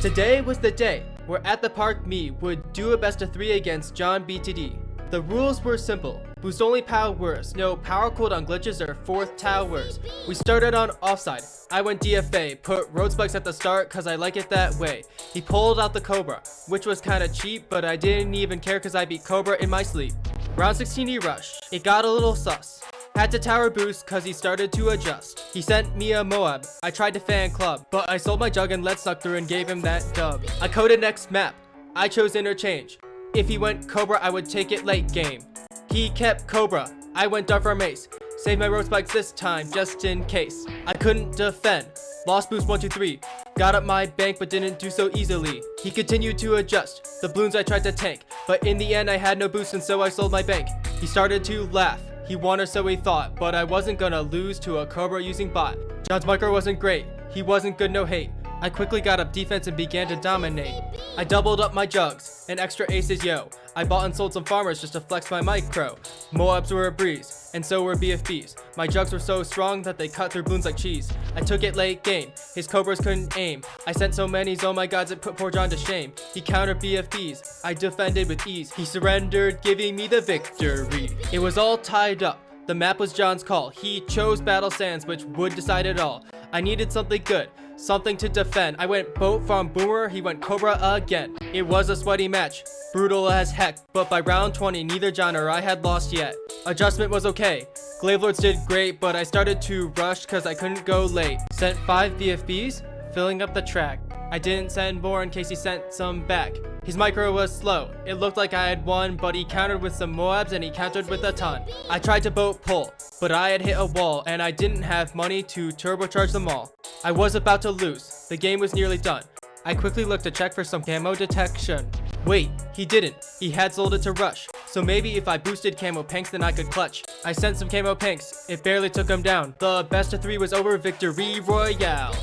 Today was the day where at the park me would do a best of 3 against John BTD. The rules were simple. Boost only powers, no power cooldown glitches or fourth towers. We started on offside. I went DFA, put road spikes at the start cause I like it that way. He pulled out the Cobra, which was kinda cheap, but I didn't even care cause I beat Cobra in my sleep. Round 16 he rushed. It got a little sus. Had to tower boost cause he started to adjust. He sent me a Moab. I tried to fan club, but I sold my jug and let suck through and gave him that dub. I coded next map. I chose interchange. If he went Cobra, I would take it late game. He kept Cobra. I went Dark Mace. Save my road spikes this time, just in case. I couldn't defend. Lost boost 1, 2, 3. Got up my bank, but didn't do so easily. He continued to adjust. The balloons I tried to tank. But in the end, I had no boost, and so I sold my bank. He started to laugh. He won or so he thought, but I wasn't gonna lose to a Cobra using bot. John's micro wasn't great. He wasn't good, no hate. I quickly got up defense and began to dominate. I doubled up my jugs and extra aces, yo. I bought and sold some farmers just to flex my micro. Moabs were a breeze, and so were BFBs. My jugs were so strong that they cut through balloons like cheese. I took it late game, his cobras couldn't aim. I sent so many oh my gods it put poor John to shame. He countered BFBs, I defended with ease. He surrendered, giving me the victory. It was all tied up. The map was John's call. He chose Battle Sands, which would decide it all. I needed something good, something to defend. I went boat from Boomer, he went Cobra again. It was a sweaty match, brutal as heck, but by round 20, neither John or I had lost yet. Adjustment was okay. Glaive Lords did great, but I started to rush cause I couldn't go late. Sent 5 BFBs, filling up the track. I didn't send more in case he sent some back. His micro was slow. It looked like I had won, but he countered with some Moabs and he countered with a ton. I tried to boat pull, but I had hit a wall and I didn't have money to turbocharge them all. I was about to lose. The game was nearly done. I quickly looked to check for some camo detection. Wait, he didn't. He had sold it to Rush. So maybe if I boosted Camo Pinks, then I could clutch. I sent some Camo Pinks. It barely took him down. The best of three was over victory royale.